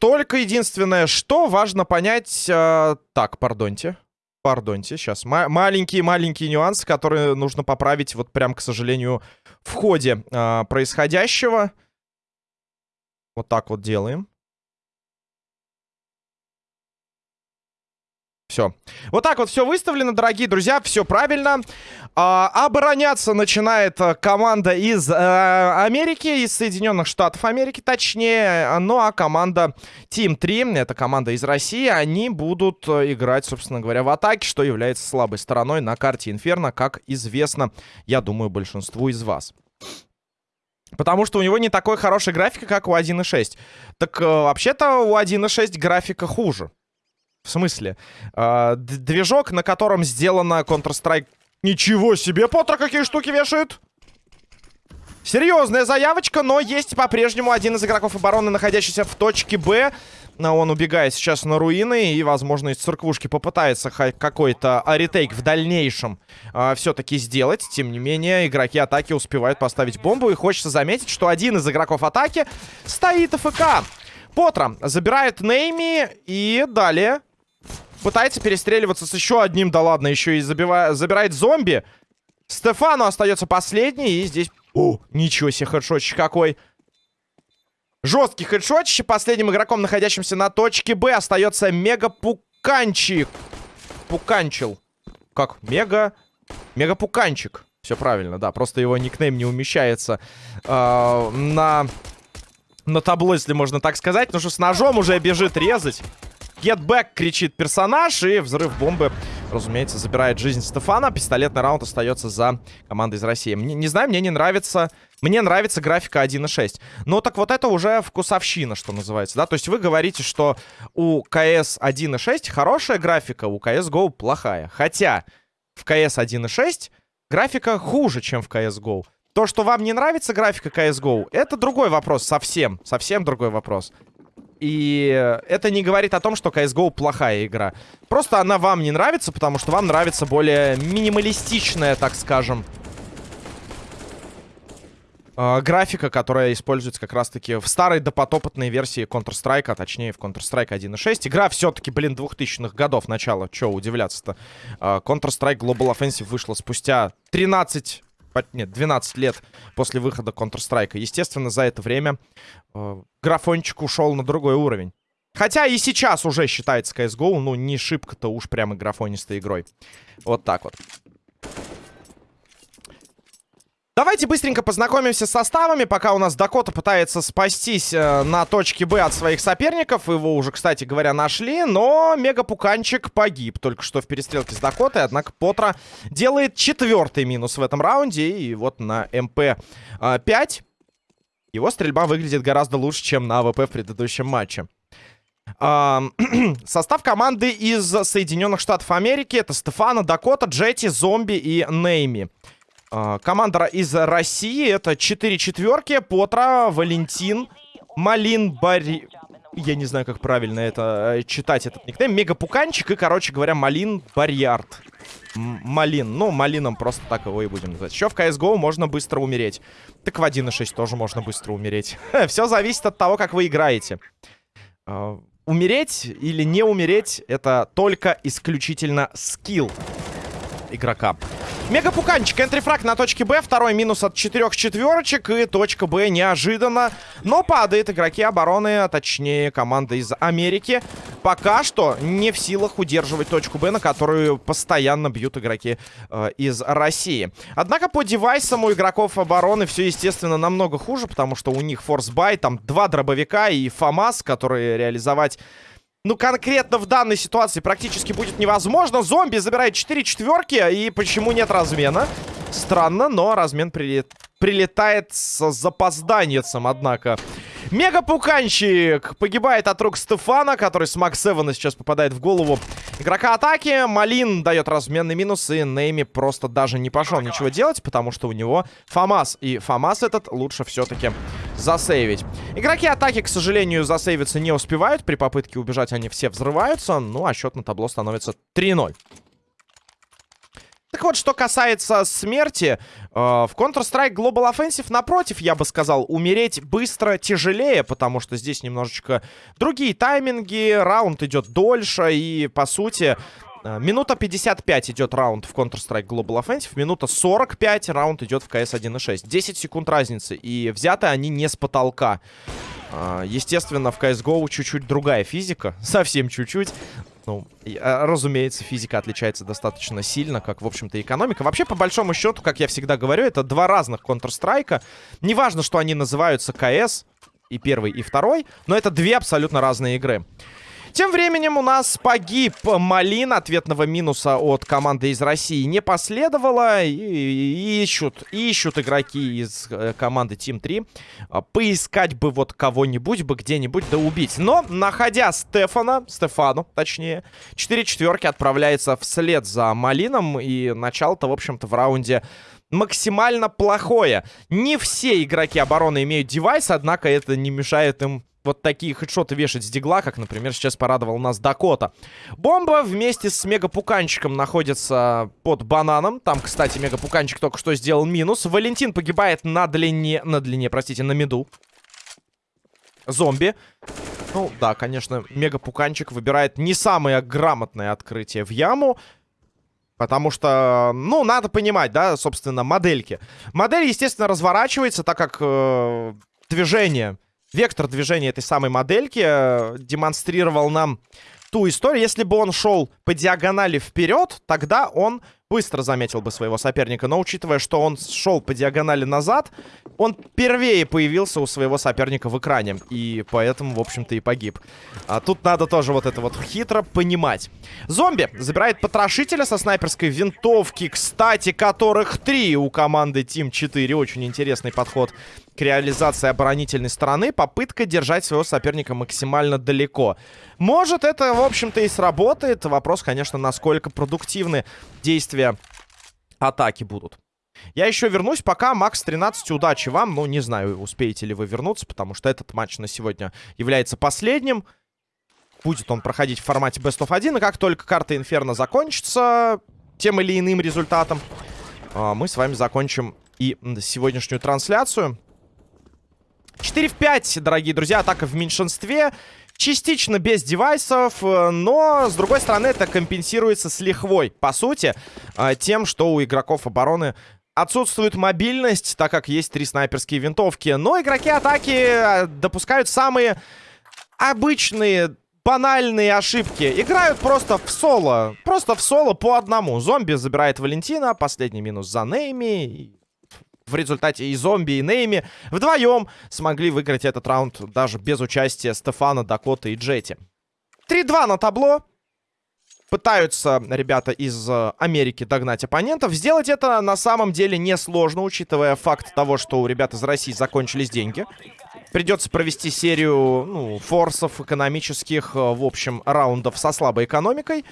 Только единственное, что важно понять... Э, так, пардоньте. Пардоньте, сейчас. Маленькие-маленькие нюансы, которые нужно поправить, вот прям, к сожалению, в ходе э, происходящего. Вот так вот делаем. Все. Вот так вот все выставлено, дорогие друзья. Все правильно. А, обороняться начинает э, команда из а, Америки, из Соединенных Штатов Америки, точнее. Ну, а команда Team 3, это команда из России, они будут э, играть, собственно говоря, в атаке, что является слабой стороной на карте Инферно, как известно, я думаю, большинству из вас. Потому что у него не такой хороший графика, как у 1.6. Так, вообще-то, у 1.6 графика хуже. В смысле? Э, движок, на котором сделана Counter-Strike... Ничего себе, Поттер какие штуки вешает! Серьезная заявочка, но есть по-прежнему один из игроков обороны, находящийся в точке Б. Он убегает сейчас на руины и, возможно, из церквушки попытается какой-то ретейк в дальнейшем э, все-таки сделать. Тем не менее, игроки атаки успевают поставить бомбу. И хочется заметить, что один из игроков атаки стоит АФК. Потра забирает Нейми и далее Пытается перестреливаться с еще одним, да ладно, еще и забивает, забирает зомби. Стефану остается последний, и здесь... О, ничего себе, хедшотчик какой. Жесткий хедшотчик. Последним игроком, находящимся на точке Б, остается Мега Пуканчик. Пуканчил. Как? Мега... Мега Пуканчик. Все правильно, да. Просто его никнейм не умещается э, на... На табло, если можно так сказать. Потому что с ножом уже бежит резать. Get back, кричит персонаж, и взрыв бомбы, разумеется, забирает жизнь Стефана. Пистолетный раунд остается за командой из России. Мне, не знаю, мне не нравится... Мне нравится графика 1.6. Но так вот это уже вкусовщина, что называется, да? То есть вы говорите, что у CS 1.6 хорошая графика, у CSGO плохая. Хотя в CS 1.6 графика хуже, чем в CSGO. То, что вам не нравится графика CSGO, это другой вопрос совсем. Совсем другой вопрос. И это не говорит о том, что CSGO плохая игра. Просто она вам не нравится, потому что вам нравится более минималистичная, так скажем, э, графика, которая используется как раз-таки в старой допотопотной версии Counter-Strike, а точнее в Counter-Strike 1.6. Игра все-таки, блин, 2000-х годов начала. Че удивляться-то? Э, Counter-Strike Global Offensive вышла спустя 13 нет, 12 лет после выхода Counter-Strike. Естественно, за это время э, графончик ушел на другой уровень. Хотя и сейчас уже считается CSGO, ну, не шибко-то уж прямо графонистой игрой. Вот так вот. Давайте быстренько познакомимся с составами, пока у нас Дакота пытается спастись э, на точке Б от своих соперников. Его уже, кстати говоря, нашли, но Мегапуканчик погиб только что в перестрелке с Дакотой. Однако Потра делает четвертый минус в этом раунде. И вот на МП-5 э, его стрельба выглядит гораздо лучше, чем на АВП в предыдущем матче. Состав команды из Соединенных Штатов Америки это Стефана, Дакота, Джети, Зомби и Нейми. Э, команда из России это 4 четверки. Потра, Валентин, Малин, Барри... Я не знаю, как правильно это э, читать, этот никнейм. Мегапуканчик и, короче говоря, Малин Барьярд. Малин. Ну, Малином просто так его и будем называть. Еще в CSGO можно быстро умереть. Так в 1.6 тоже можно быстро умереть. Все зависит от того, как вы играете. Uh, умереть или не умереть, это только исключительно скилл игрока. Мегапуканчик, энтрифраг на точке Б. Второй минус от четырех четверочек. И точка Б неожиданно. Но падает игроки обороны, а точнее команда из Америки. Пока что не в силах удерживать точку Б, на которую постоянно бьют игроки э, из России. Однако по девайсам у игроков обороны все, естественно, намного хуже, потому что у них форсбай, там два дробовика и ФАМАС, которые реализовать ну, конкретно в данной ситуации практически будет невозможно. Зомби забирает 4 четверки, и почему нет размена? Странно, но размен прилет... прилетает с запозданием, однако. Мега-пуканчик погибает от рук Стефана, который с Макс Эвана сейчас попадает в голову игрока атаки. Малин дает разменный минус, и Нейми просто даже не пошел ничего делать, потому что у него Фамас. И Фамас этот лучше все-таки засейвить. Игроки атаки, к сожалению, засейвиться не успевают. При попытке убежать они все взрываются. Ну, а счет на табло становится 3-0. Так вот, что касается смерти, э, в Counter-Strike Global Offensive, напротив, я бы сказал, умереть быстро тяжелее, потому что здесь немножечко другие тайминги, раунд идет дольше, и, по сути, минута 55 идет раунд в Counter-Strike Global Offensive, минута 45 раунд идет в CS 1.6. 10 секунд разницы, и взяты они не с потолка. Э, естественно, в CSGO чуть-чуть другая физика, совсем чуть-чуть. Ну, а, разумеется, физика отличается достаточно сильно, как, в общем-то, экономика. Вообще, по большому счету, как я всегда говорю, это два разных Counter-Strike. Неважно, что они называются КС, и первый, и второй, но это две абсолютно разные игры. Тем временем у нас погиб Малин. Ответного минуса от команды из России не последовало. И, ищут, ищут игроки из э, команды Team 3. А, поискать бы вот кого-нибудь бы где-нибудь да убить. Но, находя Стефана, Стефану, точнее, 4 четверки отправляется вслед за Малином. И начало-то, в общем-то, в раунде максимально плохое. Не все игроки обороны имеют девайс, однако это не мешает им вот такие хедшоты вешать с дигла, как, например, сейчас порадовал нас Дакота. Бомба вместе с Мегапуканчиком находится под бананом. Там, кстати, Мегапуканчик только что сделал минус. Валентин погибает на длине, на длине, простите, на меду. Зомби. Ну, да, конечно, Мегапуканчик выбирает не самое грамотное открытие в яму. Потому что, ну, надо понимать, да, собственно, модельки. Модель, естественно, разворачивается, так как э, движение вектор движения этой самой модельки э, демонстрировал нам ту историю. Если бы он шел по диагонали вперед, тогда он быстро заметил бы своего соперника. Но учитывая, что он шел по диагонали назад, он первее появился у своего соперника в экране. И поэтому, в общем-то, и погиб. А тут надо тоже вот это вот хитро понимать. Зомби забирает потрошителя со снайперской винтовки, кстати, которых три у команды Team 4. Очень интересный подход к реализации оборонительной стороны. Попытка держать своего соперника максимально далеко. Может, это, в общем-то, и сработает. Вопрос, конечно, насколько продуктивны действия атаки будут. Я еще вернусь, пока Макс 13, удачи вам. Ну, не знаю, успеете ли вы вернуться, потому что этот матч на сегодня является последним. Будет он проходить в формате Best of 1, и как только карта Инферно закончится тем или иным результатом, а, мы с вами закончим и сегодняшнюю трансляцию. 4 в 5, дорогие друзья, атака в меньшинстве. Частично без девайсов, э, но, с другой стороны, это компенсируется с лихвой. По сути, э, тем, что у игроков обороны отсутствует мобильность, так как есть три снайперские винтовки. Но игроки атаки э, допускают самые обычные банальные ошибки. Играют просто в соло. Просто в соло по одному. Зомби забирает Валентина. Последний минус за Нейми в результате и зомби, и Нейми вдвоем смогли выиграть этот раунд даже без участия Стефана, Дакота и Джети. 3-2 на табло. Пытаются ребята из э, Америки догнать оппонентов. Сделать это на самом деле несложно, учитывая факт того, что у ребят из России закончились деньги. Придется провести серию ну, форсов экономических, э, в общем, раундов со слабой экономикой.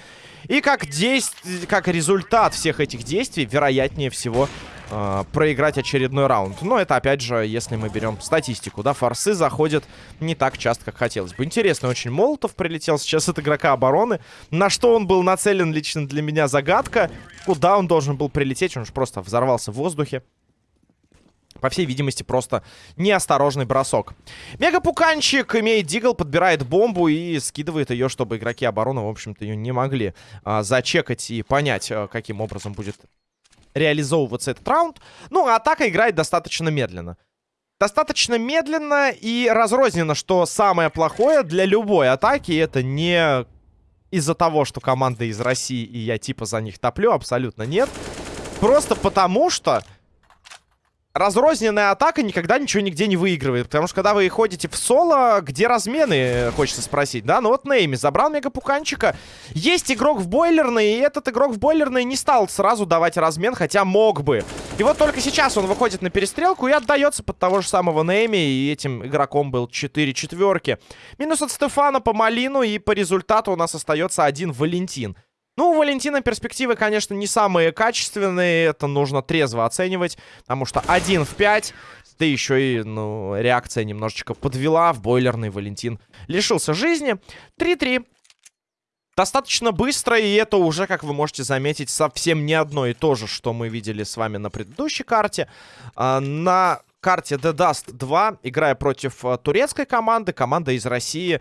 И как, действ... как результат всех этих действий, вероятнее всего, э, проиграть очередной раунд. Но это, опять же, если мы берем статистику, да, форсы заходят не так часто, как хотелось бы. Интересно, очень Молотов прилетел сейчас от игрока обороны. На что он был нацелен лично для меня загадка. Куда он должен был прилететь? Он же просто взорвался в воздухе. По всей видимости, просто неосторожный бросок. Мегапуканчик имеет дигл, подбирает бомбу и скидывает ее, чтобы игроки обороны, в общем-то, ее не могли а, зачекать и понять, а, каким образом будет реализовываться этот раунд. Ну, а атака играет достаточно медленно. Достаточно медленно и разрозненно, что самое плохое для любой атаки. Это не из-за того, что команда из России и я типа за них топлю, абсолютно нет. Просто потому что разрозненная атака никогда ничего нигде не выигрывает. Потому что когда вы ходите в соло, где размены, хочется спросить, да? Ну вот Нейми забрал мегапуканчика. Есть игрок в бойлерной, и этот игрок в бойлерной не стал сразу давать размен, хотя мог бы. И вот только сейчас он выходит на перестрелку и отдается под того же самого Нейми, и этим игроком был 4 четверки. Минус от Стефана по Малину, и по результату у нас остается один Валентин. Ну, у Валентина перспективы, конечно, не самые качественные. Это нужно трезво оценивать. Потому что один в 5. Да еще и, ну, реакция немножечко подвела. В бойлерный Валентин лишился жизни. 3-3. достаточно быстро, и это уже, как вы можете заметить, совсем не одно и то же, что мы видели с вами на предыдущей карте. А, на карте The Dust 2, играя против а, турецкой команды, команда из России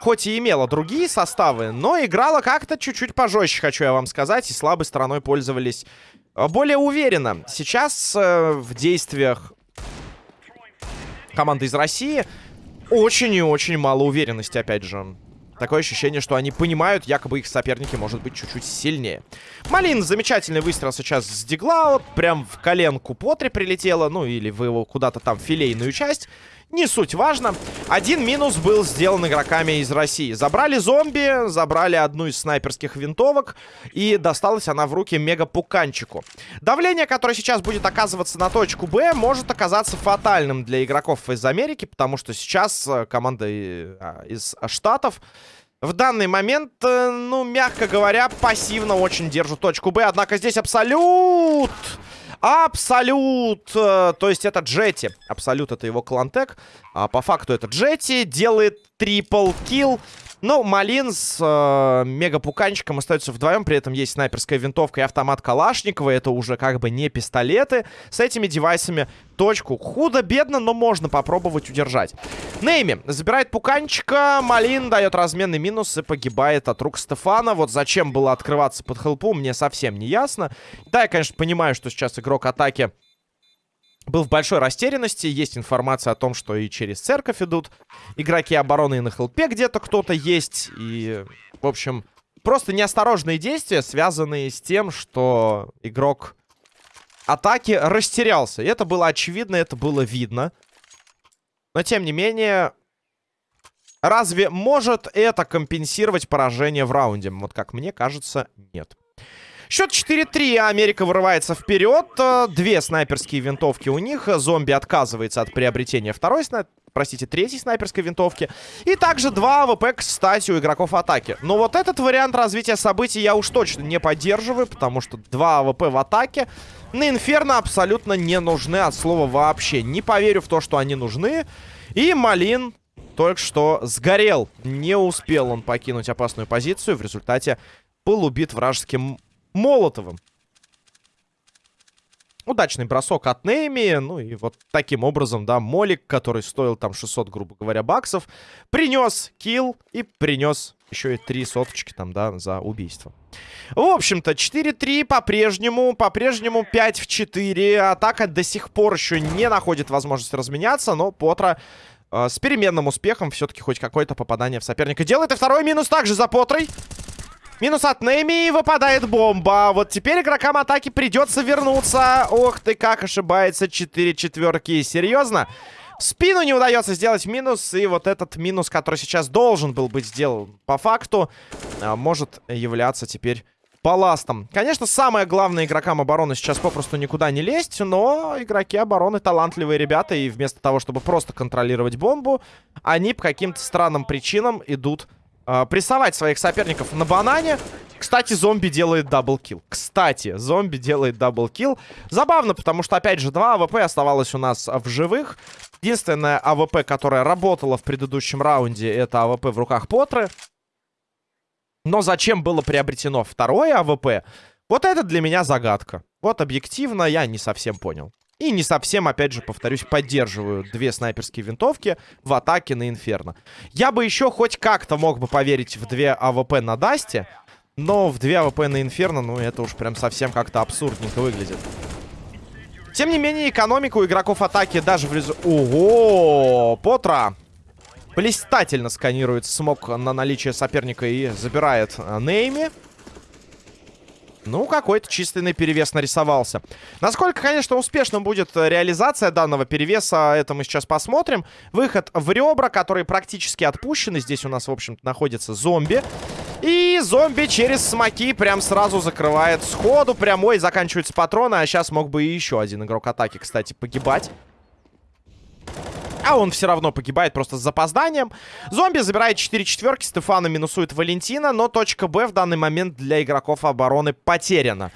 хоть и имела другие составы, но играла как-то чуть-чуть пожестче, хочу я вам сказать, и слабой стороной пользовались а, более уверенно. Сейчас э, в действиях команды из России очень и очень мало уверенности, опять же. Такое ощущение, что они понимают, якобы их соперники может быть чуть-чуть сильнее. Малин, замечательный выстрел сейчас с дигла. Вот прям в коленку Потри прилетела. Ну, или в его куда-то там филейную часть. Не суть важно. Один минус был сделан игроками из России. Забрали зомби, забрали одну из снайперских винтовок. И досталась она в руки мега-пуканчику. Давление, которое сейчас будет оказываться на точку Б, может оказаться фатальным для игроков из Америки. Потому что сейчас э, команда а, из Штатов в данный момент, э, ну, мягко говоря, пассивно очень держит точку Б. Однако здесь абсолют... Абсолют! Э, то есть это Джетти. Абсолют это его клантек. А по факту это Джетти. Делает трипл килл. Ну, Малин с э, мега-пуканчиком остаются вдвоем. При этом есть снайперская винтовка и автомат Калашникова. Это уже как бы не пистолеты. С этими девайсами точку худо-бедно, но можно попробовать удержать. Нейми забирает пуканчика. Малин дает разменный минус и погибает от рук Стефана. Вот зачем было открываться под хелпу, мне совсем не ясно. Да, я, конечно, понимаю, что сейчас игрок атаки был в большой растерянности. Есть информация о том, что и через церковь идут игроки обороны, и на хелпе где-то кто-то есть. И, в общем, просто неосторожные действия, связанные с тем, что игрок атаки растерялся. И это было очевидно, это было видно. Но, тем не менее, разве может это компенсировать поражение в раунде? Вот как мне кажется, нет. Счет 4-3. Америка вырывается вперед. Две снайперские винтовки у них. Зомби отказывается от приобретения второй снайпер простите, третьей снайперской винтовки. И также два АВП, кстати, у игроков атаки. Но вот этот вариант развития событий я уж точно не поддерживаю, потому что два АВП в атаке на Инферно абсолютно не нужны от слова вообще. Не поверю в то, что они нужны. И Малин только что сгорел. Не успел он покинуть опасную позицию. В результате был убит вражеским Молотовым. Удачный бросок от Нейми. Ну и вот таким образом, да, Молик, который стоил там 600, грубо говоря, баксов, принес килл и принес еще и три соточки там, да, за убийство. В общем-то, 4-3 по-прежнему, по-прежнему 5 в 4. Атака до сих пор еще не находит возможности разменяться, но Потра э, с переменным успехом все-таки хоть какое-то попадание в соперника делает. И второй минус также за Потрой. Минус от Нейми и выпадает бомба. Вот теперь игрокам атаки придется вернуться. Ох ты, как ошибается. Четыре четверки. Серьезно? В спину не удается сделать минус. И вот этот минус, который сейчас должен был быть сделан по факту, а, может являться теперь балластом. Конечно, самое главное игрокам обороны сейчас попросту никуда не лезть, но игроки обороны талантливые ребята, и вместо того, чтобы просто контролировать бомбу, они по каким-то странным причинам идут э, прессовать своих соперников на банане. Кстати, зомби делает double kill. Кстати, зомби делает double kill. Забавно, потому что, опять же, два АВП оставалось у нас в живых. Единственная АВП, которая работала в предыдущем раунде, это АВП в руках Потры. Но зачем было приобретено второе АВП? Вот это для меня загадка. Вот объективно я не совсем понял. И не совсем, опять же, повторюсь, поддерживаю две снайперские винтовки в атаке на Инферно. Я бы еще хоть как-то мог бы поверить в две АВП на Дасте, но в две АВП на Инферно, ну, это уж прям совсем как-то абсурдненько выглядит. Тем не менее, экономику игроков атаки даже в результате... Ого! Потра! Блистательно сканирует smoke на наличие соперника и забирает э, Нейми. Ну, какой-то численный перевес нарисовался. Насколько, конечно, успешным будет э, реализация данного перевеса, это мы сейчас посмотрим. Выход в ребра, которые практически отпущены. Здесь у нас, в общем-то, находится зомби. И зомби через смоки прям сразу закрывает сходу. Прямой заканчиваются патроны. А сейчас мог бы и еще один игрок атаки, кстати, погибать. А он все равно погибает просто с запозданием. Зомби забирает 4 четверки. Стефана минусует Валентина. Но точка Б в данный момент для игроков обороны потеряна.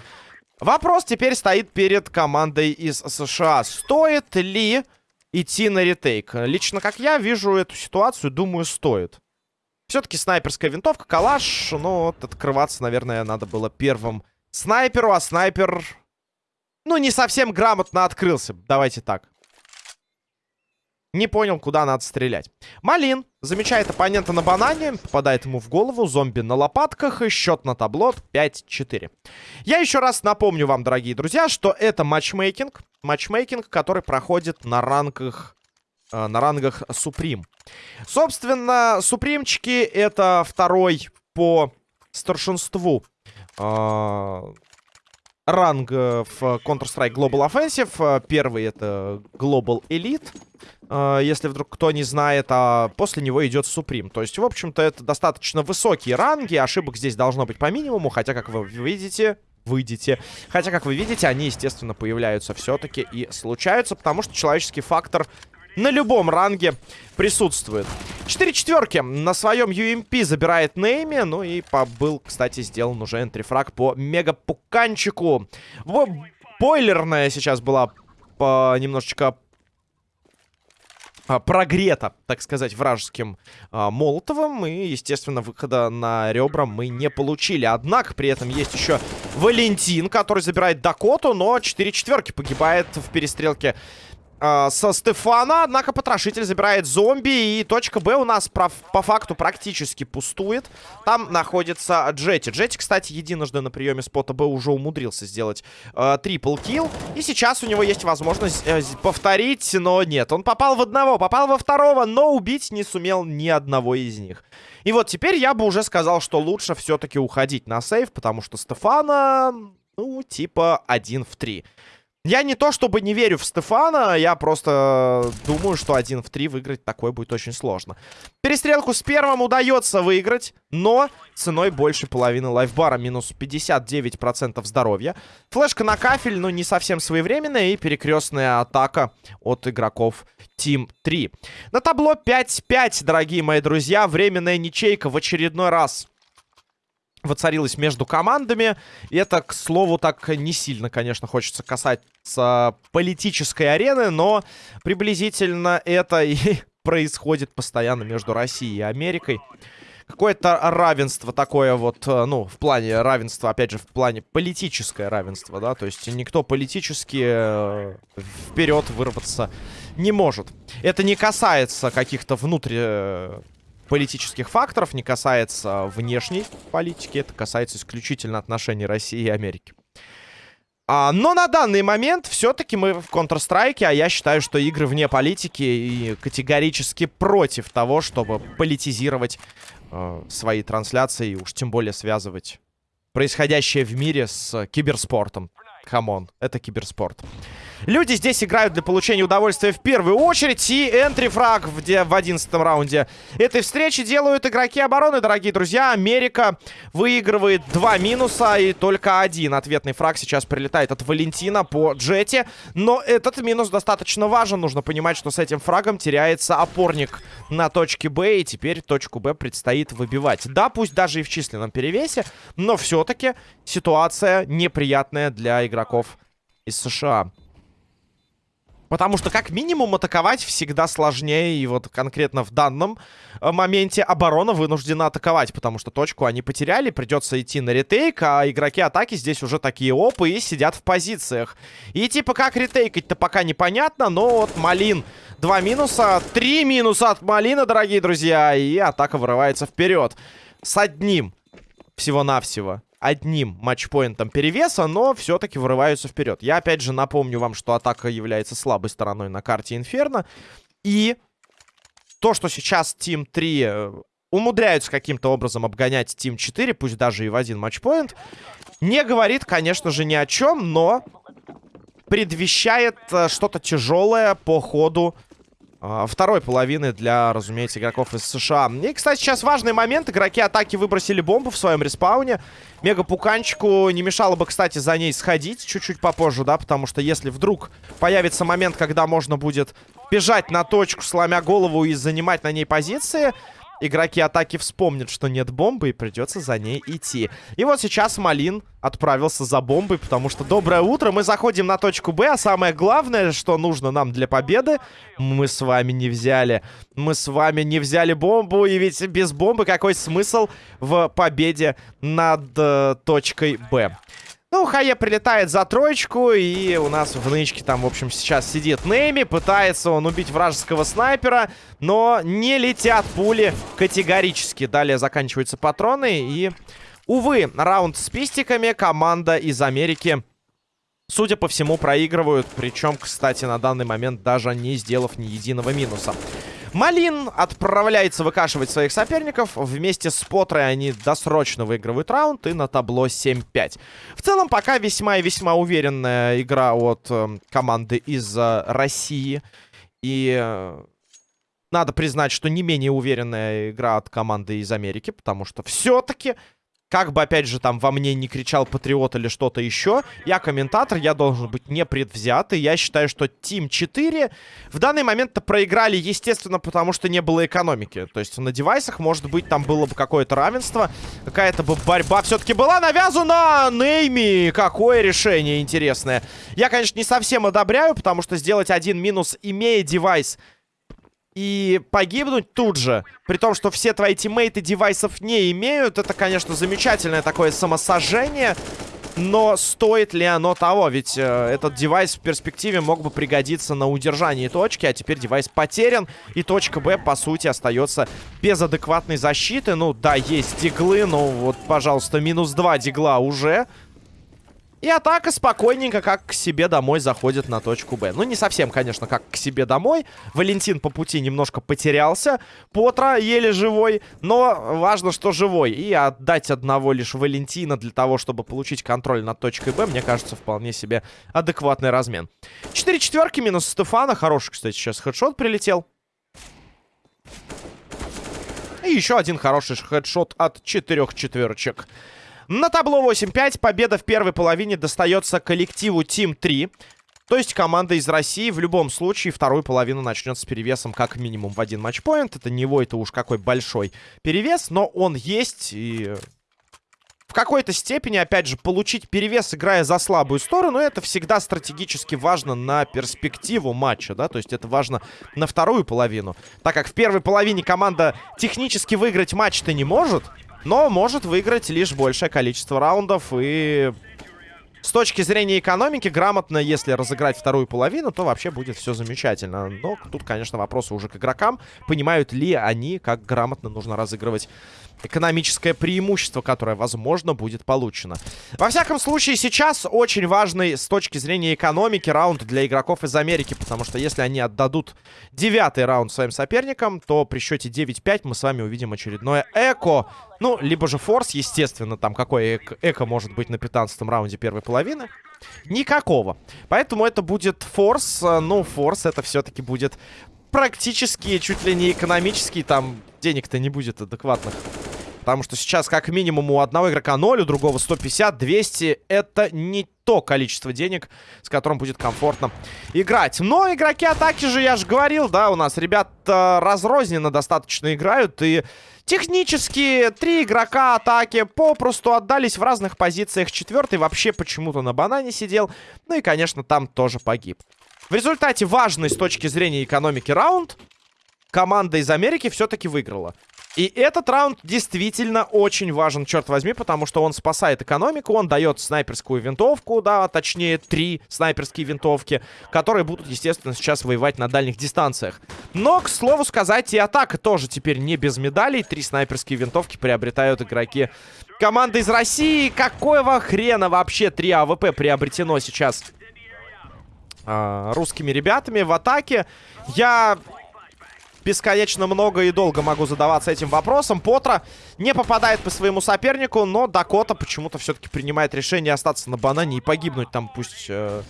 Вопрос теперь стоит перед командой из США. Стоит ли идти на ретейк? Лично как я вижу эту ситуацию, думаю, стоит. Все-таки снайперская винтовка, калаш. Ну, вот открываться, наверное, надо было первым снайперу, а снайпер... Ну, не совсем грамотно открылся. Давайте так. Не понял, куда надо стрелять. Малин замечает оппонента на банане, попадает ему в голову, зомби на лопатках и счет на табло 5-4. Я еще раз напомню вам, дорогие друзья, что это матчмейкинг. Матчмейкинг, который проходит на рангах, э, на рангах Суприм. Собственно, Супримчики это второй по старшинству э, ранг э, в Counter-Strike Global Offensive. Э, первый это Global Elite, э, если вдруг кто не знает, а после него идет Supreme. То есть, в общем-то, это достаточно высокие ранги, ошибок здесь должно быть по минимуму, хотя, как вы видите, выйдете. Хотя, как вы видите, они, естественно, появляются все-таки и случаются, потому что человеческий фактор на любом ранге присутствует. Четыре четверки на своем UMP забирает Нейми. Ну и был, кстати, сделан уже энтрифраг по мегапуканчику. Бойлерная сейчас была по немножечко а, прогрета, так сказать, вражеским а, Молотовым. И, естественно, выхода на ребра мы не получили. Однако, при этом есть еще Валентин, который забирает Дакоту, но 4 четверки погибает в перестрелке э, со Стефана. Однако потрошитель забирает зомби. И точка Б у нас по, по факту практически пустует. Там находится Джетти. Джетти, кстати, единожды на приеме спота Б уже умудрился сделать э, трипл килл. И сейчас у него есть возможность э, повторить, но нет. Он попал в одного, попал во второго, но убить не сумел ни одного из них. И вот теперь я бы уже сказал, что лучше все-таки уходить на сейв, потому что Стефана, ну, типа один в три. Я не то чтобы не верю в Стефана, я просто думаю, что один в три выиграть такой будет очень сложно. Перестрелку с первым удается выиграть, но ценой больше половины лайфбара, минус 59% здоровья. Флешка на кафель, но не совсем своевременная, и перекрестная атака от игроков Team 3. На табло 5-5, дорогие мои друзья, временная ничейка в очередной раз воцарилась между командами. И это, к слову, так не сильно, конечно, хочется касаться политической арены, но приблизительно это и происходит постоянно между Россией и Америкой. Какое-то равенство такое вот, э, ну, в плане равенства, опять же, в плане политическое равенство, да, то есть никто политически э, вперед вырваться не может. Это не касается каких-то внутренних политических факторов, не касается внешней политики, это касается исключительно отношений России и Америки. А, но на данный момент все-таки мы в Counter-Strike, а я считаю, что игры вне политики и категорически против того, чтобы политизировать э, свои трансляции и уж тем более связывать происходящее в мире с киберспортом. Come on, это киберспорт. Люди здесь играют для получения удовольствия в первую очередь. И entry frag в, в 11 раунде этой встречи делают игроки обороны, дорогие друзья. Америка выигрывает два минуса и только один ответный фраг сейчас прилетает от Валентина по джете. Но этот минус достаточно важен. Нужно понимать, что с этим фрагом теряется опорник на точке Б. И теперь точку Б предстоит выбивать. Да, пусть даже и в численном перевесе, но все-таки ситуация неприятная для игроков из США. Потому что, как минимум, атаковать всегда сложнее. И вот конкретно в данном э, моменте оборона вынуждена атаковать. Потому что точку они потеряли. Придется идти на ретейк. А игроки атаки здесь уже такие опы и сидят в позициях. И типа как ретейкать-то пока непонятно. Но вот Малин два минуса. Три минуса от Малина, дорогие друзья. И атака вырывается вперед. С одним всего-навсего одним матчпоинтом перевеса, но все-таки вырываются вперед. Я опять же напомню вам, что атака является слабой стороной на карте Инферно. И то, что сейчас Team 3 э, умудряются каким-то образом обгонять Team 4, пусть даже и в один матчпоинт, не говорит, конечно же, ни о чем, но предвещает э, что-то тяжелое по ходу второй половины для, разумеется, игроков из США. И, кстати, сейчас важный момент. Игроки атаки выбросили бомбу в своем респауне. Мега-пуканчику не мешало бы, кстати, за ней сходить чуть-чуть попозже, да, потому что если вдруг появится момент, когда можно будет бежать на точку, сломя голову и занимать на ней позиции, игроки атаки вспомнят, что нет бомбы, и придется за ней идти. И вот сейчас Малин отправился за бомбой, потому что доброе утро, мы заходим на точку Б, а самое главное, что нужно нам для победы, мы с вами не взяли. Мы с вами не взяли бомбу, и ведь без бомбы какой смысл в победе над э, точкой Б? Ну, Хае прилетает за троечку, и у нас в нычке там, в общем, сейчас сидит Нейми. Пытается он убить вражеского снайпера, но не летят пули категорически. Далее заканчиваются патроны, и, увы, раунд с пистиками команда из Америки, судя по всему, проигрывают. Причем, кстати, на данный момент даже не сделав ни единого минуса. Малин отправляется выкашивать своих соперников. Вместе с Потрой они досрочно выигрывают раунд и на табло 7-5. В целом, пока весьма и весьма уверенная игра от э, команды из э, России. И э, надо признать, что не менее уверенная игра от команды из Америки, потому что все-таки как бы, опять же, там во мне не кричал патриот или что-то еще, я комментатор, я должен быть непредвзятый. Я считаю, что Team 4 в данный момент-то проиграли, естественно, потому что не было экономики. То есть на девайсах, может быть, там было бы какое-то равенство, какая-то бы борьба все-таки была навязана. Нейми, какое решение интересное. Я, конечно, не совсем одобряю, потому что сделать один минус, имея девайс и погибнуть тут же, при том, что все твои тиммейты девайсов не имеют, это, конечно, замечательное такое самосожжение, но стоит ли оно того? Ведь э, этот девайс в перспективе мог бы пригодиться на удержании точки, а теперь девайс потерян, и точка Б, по сути, остается без адекватной защиты. Ну, да, есть диглы, но вот, пожалуйста, минус 2 дигла уже... И атака спокойненько, как к себе домой, заходит на точку Б. Ну, не совсем, конечно, как к себе домой. Валентин по пути немножко потерялся. Потра еле живой, но важно, что живой. И отдать одного лишь Валентина для того, чтобы получить контроль над точкой Б, мне кажется, вполне себе адекватный размен. Четыре четверки минус Стефана. Хороший, кстати, сейчас хедшот прилетел. И еще один хороший хедшот от четырех четверочек. На табло 8-5 победа в первой половине достается коллективу Team 3. То есть команда из России в любом случае вторую половину начнет с перевесом как минимум в один матчпоинт. Это не его, это уж какой большой перевес, но он есть и... В какой-то степени, опять же, получить перевес, играя за слабую сторону, это всегда стратегически важно на перспективу матча, да, то есть это важно на вторую половину. Так как в первой половине команда технически выиграть матч-то не может, но может выиграть лишь большее количество раундов. И с точки зрения экономики, грамотно, если разыграть вторую половину, то вообще будет все замечательно. Но тут, конечно, вопросы уже к игрокам. Понимают ли они, как грамотно нужно разыгрывать экономическое преимущество, которое, возможно, будет получено. Во всяком случае, сейчас очень важный с точки зрения экономики раунд для игроков из Америки, потому что если они отдадут девятый раунд своим соперникам, то при счете 9-5 мы с вами увидим очередное эко. Ну, либо же форс, естественно, там какой эко, эко может быть на 15 раунде первой половины. Никакого. Поэтому это будет форс. Ну, форс это все-таки будет практически чуть ли не экономический. Там денег-то не будет адекватных. Потому что сейчас как минимум у одного игрока 0, у другого 150, 200. Это не то количество денег, с которым будет комфортно играть. Но игроки атаки же, я же говорил, да, у нас ребята разрозненно достаточно играют. И технически три игрока атаки попросту отдались в разных позициях. Четвертый вообще почему-то на банане сидел. Ну и, конечно, там тоже погиб. В результате важный с точки зрения экономики раунд команда из Америки все-таки выиграла. И этот раунд действительно очень важен, черт возьми, потому что он спасает экономику, он дает снайперскую винтовку, да, точнее, три снайперские винтовки, которые будут, естественно, сейчас воевать на дальних дистанциях. Но, к слову сказать, и атака тоже теперь не без медалей. Три снайперские винтовки приобретают игроки команды из России. Какого хрена вообще три АВП приобретено сейчас а, русскими ребятами в атаке? Я бесконечно много и долго могу задаваться этим вопросом. Потра не попадает по своему сопернику, но Дакота почему-то все-таки принимает решение остаться на банане и погибнуть там, пусть... Э,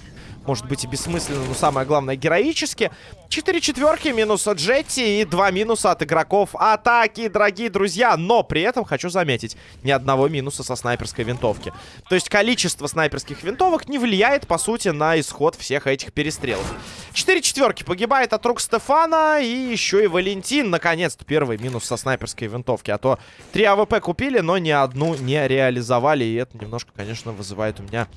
может быть и бессмысленно, но самое главное героически. Четыре четверки, минус от Джетти и два минуса от игроков атаки, дорогие друзья. Но при этом хочу заметить, ни одного минуса со снайперской винтовки. То есть количество снайперских винтовок не влияет, по сути, на исход всех этих перестрелов. Четыре четверки погибает от рук Стефана. И еще и Валентин, наконец-то, первый минус со снайперской винтовки. А то три АВП купили, но ни одну не реализовали. И это немножко, конечно, вызывает у меня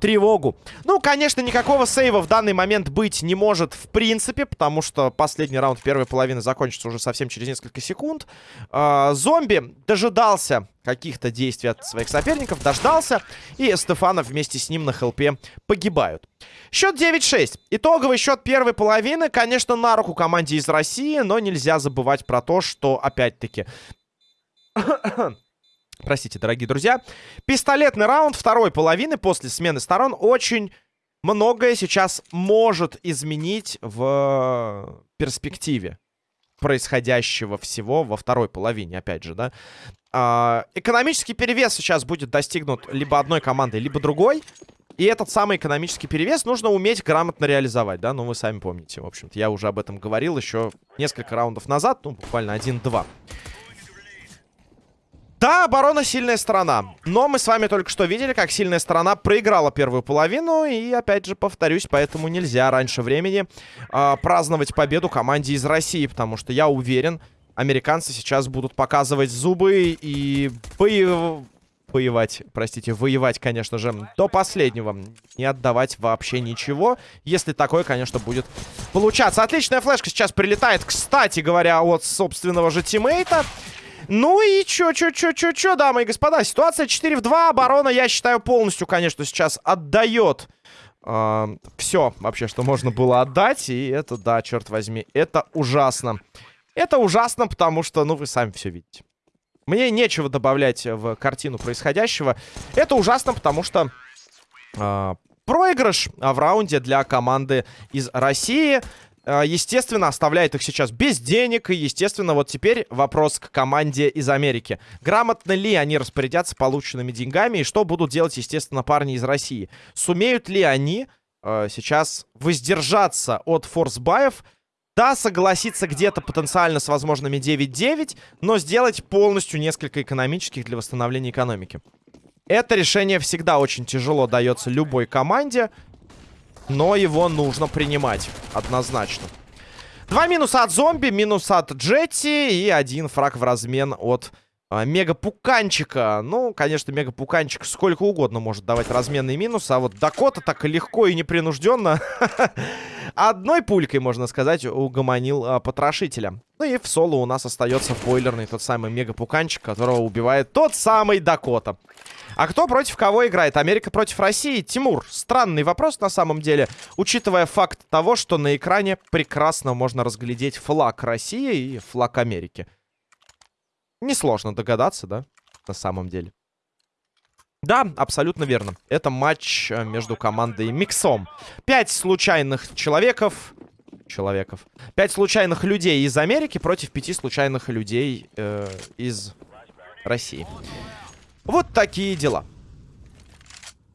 тревогу. Ну, конечно, никакого сейва в данный момент быть не может в принципе, потому что последний раунд первой половины закончится уже совсем через несколько секунд. Э, зомби дожидался каких-то действий от своих соперников, дождался, и Стефанов вместе с ним на хелпе погибают. Счет 9-6. Итоговый счет первой половины, конечно, на руку команде из России, но нельзя забывать про то, что, опять-таки... Простите, дорогие друзья. Пистолетный раунд второй половины после смены сторон очень многое сейчас может изменить в перспективе происходящего всего во второй половине, опять же, да. А, экономический перевес сейчас будет достигнут либо одной командой, либо другой. И этот самый экономический перевес нужно уметь грамотно реализовать, да, ну вы сами помните, в общем-то. Я уже об этом говорил еще несколько раундов назад, ну буквально один-два. Да, оборона сильная сторона. Но мы с вами только что видели, как сильная сторона проиграла первую половину. И опять же повторюсь, поэтому нельзя раньше времени э, праздновать победу команде из России. Потому что я уверен, американцы сейчас будут показывать зубы и боев... Воевать, простите, воевать, конечно же, до последнего. Не отдавать вообще ничего. Если такое, конечно, будет получаться. Отличная флешка сейчас прилетает, кстати говоря, от собственного же тиммейта. Ну и чё, чё, чё, чё, чё, дамы и господа. Ситуация 4 в 2. Оборона, я считаю, полностью, конечно, сейчас отдает э, все вообще, что можно было отдать. И это, да, черт возьми, это ужасно. Это ужасно, потому что, ну, вы сами все видите. Мне нечего добавлять в картину происходящего. Это ужасно, потому что э, проигрыш в раунде для команды из России естественно, оставляет их сейчас без денег. И, естественно, вот теперь вопрос к команде из Америки. Грамотно ли они распорядятся полученными деньгами? И что будут делать, естественно, парни из России? Сумеют ли они э, сейчас воздержаться от форсбаев? Да, согласиться где-то потенциально с возможными 9-9, но сделать полностью несколько экономических для восстановления экономики. Это решение всегда очень тяжело дается любой команде. Но его нужно принимать. Однозначно. Два минуса от зомби, минус от Джетти и один фраг в размен от а, Мега-пуканчика. Ну, конечно, Мега-пуканчик сколько угодно может давать разменный минус, а вот Дакота так легко и непринужденно одной пулькой, можно сказать, угомонил а, потрошителя. Ну и в соло у нас остается бойлерный тот самый Мега-пуканчик, которого убивает тот самый Дакота. А кто против кого играет? Америка против России? Тимур, странный вопрос на самом деле, учитывая факт того, что на экране прекрасно можно разглядеть флаг России и флаг Америки. Несложно догадаться, да, на самом деле. Да, абсолютно верно. Это матч э, между командой Миксом. Пять случайных человеков... Человеков. Пять случайных людей из Америки против пяти случайных людей э, из России. Вот такие дела.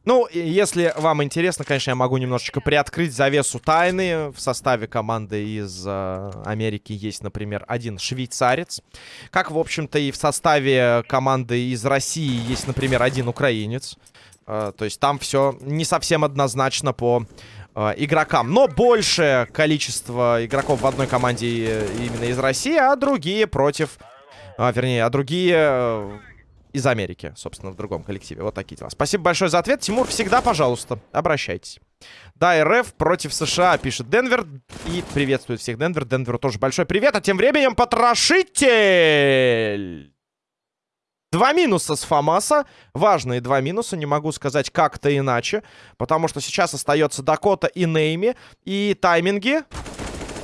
Ну, если вам интересно, конечно, я могу немножечко приоткрыть завесу тайны. В составе команды из э, Америки есть, например, один швейцарец. Как, в общем-то, и в составе команды из России есть, например, один украинец. Э, то есть там все не совсем однозначно по э, игрокам. Но большее количество игроков в одной команде э, именно из России, а другие против... А, вернее, а другие э, из Америки, собственно, в другом коллективе. Вот такие дела. Спасибо большое за ответ. Тимур, всегда, пожалуйста, обращайтесь. Да, РФ против США, пишет Денвер. И приветствует всех Денвер. Денверу тоже большой привет. А тем временем потрошитель. Два минуса с Фамаса. Важные два минуса. Не могу сказать как-то иначе. Потому что сейчас остается Дакота и Нейми. И тайминги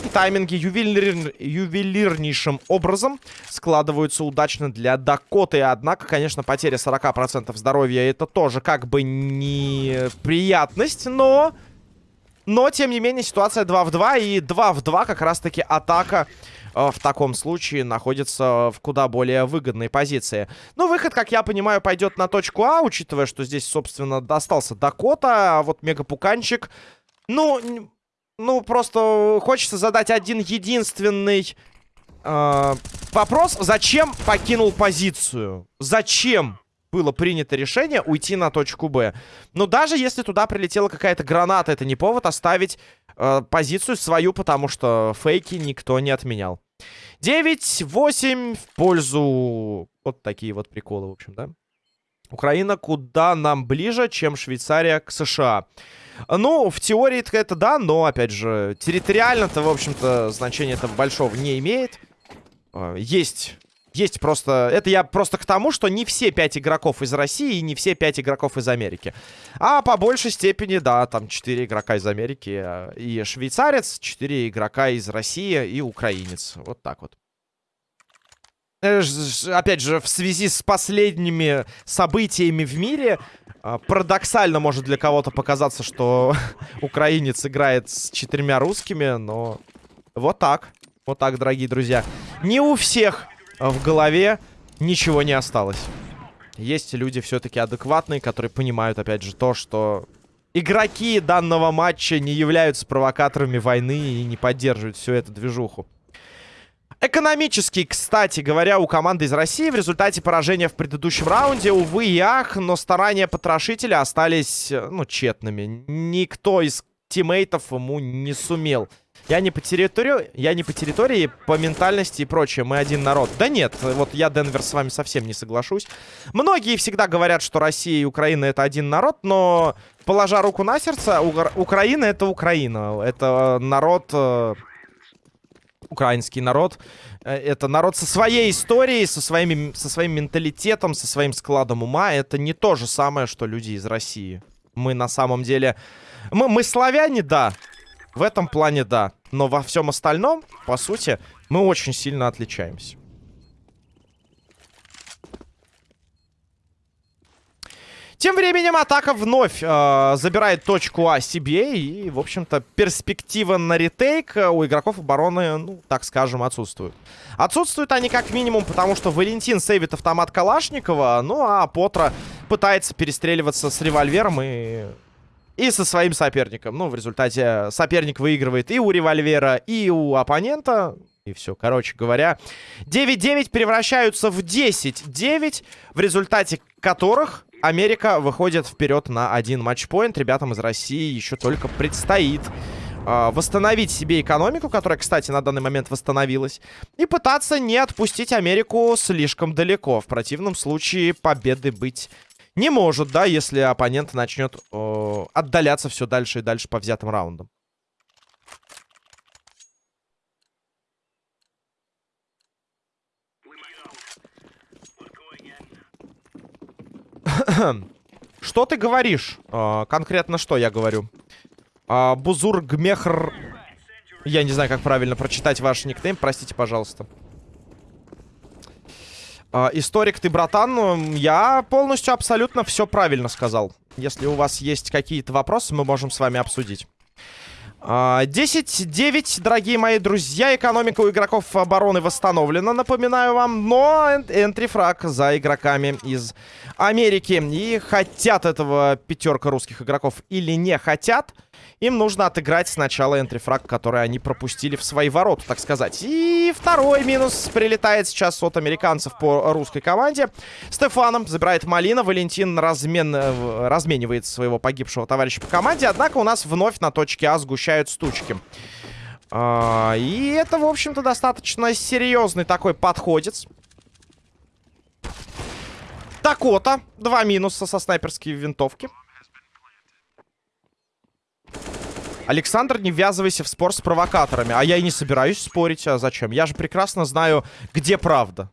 тайминги ювелир... ювелирнейшим образом складываются удачно для Дакоты. Однако, конечно, потеря 40% здоровья это тоже как бы неприятность, но... Но, тем не менее, ситуация 2 в 2. И 2 в 2 как раз-таки атака э, в таком случае находится в куда более выгодной позиции. Ну, выход, как я понимаю, пойдет на точку А, учитывая, что здесь, собственно, достался Дакота, а вот Мегапуканчик... Ну, ну, просто хочется задать один единственный э, вопрос. Зачем покинул позицию? Зачем? было принято решение уйти на точку Б. Но даже если туда прилетела какая-то граната, это не повод оставить э, позицию свою, потому что фейки никто не отменял. 9-8 в пользу... Вот такие вот приколы, в общем, да? Украина куда нам ближе, чем Швейцария к США. Ну, в теории это да, но, опять же, территориально-то, в общем-то, значения этого большого не имеет. А, есть есть просто... Это я просто к тому, что не все пять игроков из России и не все пять игроков из Америки. А по большей степени, да, там четыре игрока из Америки а, и швейцарец, четыре игрока из России и украинец. Вот так вот. Э, опять же, в связи с последними событиями в мире, а, парадоксально может для кого-то показаться, что украинец играет с четырьмя русскими, но вот так. Вот так, дорогие друзья. Не у всех в голове ничего не осталось. Есть люди все-таки адекватные, которые понимают, опять же, то, что игроки данного матча не являются провокаторами войны и не поддерживают всю эту движуху. Экономически, кстати говоря, у команды из России в результате поражения в предыдущем раунде, увы и ах, но старания потрошителя остались, ну, тщетными. Никто из тиммейтов ему не сумел я не по территории, я не по территории, по ментальности и прочее. Мы один народ. Да нет, вот я, Денвер, с вами совсем не соглашусь. Многие всегда говорят, что Россия и Украина это один народ, но, положа руку на сердце, Украина это Украина. Это народ... Украинский народ. Э, это народ со своей историей, со, своими, со своим менталитетом, со своим складом ума. Это не то же самое, что люди из России. Мы на самом деле... Мы, мы славяне, да, в этом плане да. Но во всем остальном, по сути, мы очень сильно отличаемся. Тем временем атака вновь э, забирает точку А себе. И, в общем-то, перспектива на ретейк у игроков обороны, ну, так скажем, отсутствует. Отсутствуют они как минимум, потому что Валентин сейвит автомат Калашникова. Ну, а Потра пытается перестреливаться с револьвером и и со своим соперником. Ну, в результате соперник выигрывает и у револьвера, и у оппонента. И все, короче говоря. 9-9 превращаются в 10-9, в результате которых Америка выходит вперед на один матчпоинт. Ребятам из России еще только предстоит э, восстановить себе экономику, которая, кстати, на данный момент восстановилась, и пытаться не отпустить Америку слишком далеко. В противном случае победы быть не может, да, если оппонент начнет э, отдаляться все дальше и дальше по взятым раундам. Что ты говоришь? Э, конкретно что я говорю? Э, Бузур. Я не знаю, как правильно прочитать ваш никнейм. Простите, пожалуйста. Uh, историк ты, братан, я полностью абсолютно все правильно сказал. Если у вас есть какие-то вопросы, мы можем с вами обсудить. Uh, 10-9, дорогие мои друзья. Экономика у игроков обороны восстановлена, напоминаю вам. Но энтрифраг за игроками из Америки. И хотят этого пятерка русских игроков или не хотят... Им нужно отыграть сначала энтрифраг, который они пропустили в свои ворота, так сказать. И второй минус прилетает сейчас от американцев по русской команде. Стефаном забирает Малина. Валентин размен... Э, разменивает своего погибшего товарища по команде. Однако у нас вновь на точке А сгущают стучки. А, и это, в общем-то, достаточно серьезный такой подходец. Такота. Два минуса со снайперской винтовки. Александр, не ввязывайся в спор с провокаторами. А я и не собираюсь спорить. А зачем? Я же прекрасно знаю, где правда.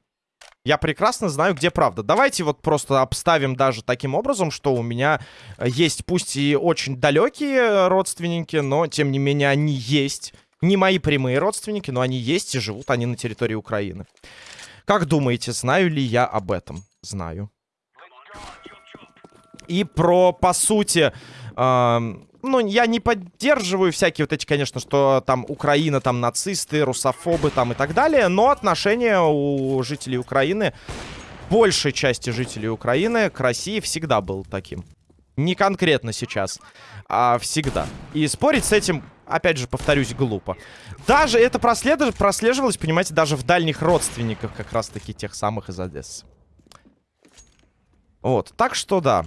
Я прекрасно знаю, где правда. Давайте вот просто обставим даже таким образом, что у меня есть пусть и очень далекие родственники, но тем не менее они есть. Не мои прямые родственники, но они есть и живут они на территории Украины. Как думаете, знаю ли я об этом? Знаю. И про, по сути, э, ну, я не поддерживаю всякие вот эти, конечно, что там Украина, там нацисты, русофобы там и так далее, но отношение у жителей Украины, большей части жителей Украины к России всегда был таким. Не конкретно сейчас, а всегда. И спорить с этим, опять же, повторюсь, глупо. Даже это прослеживалось, прослеживалось, понимаете, даже в дальних родственниках как раз-таки тех самых из Одессы. Вот, так что да.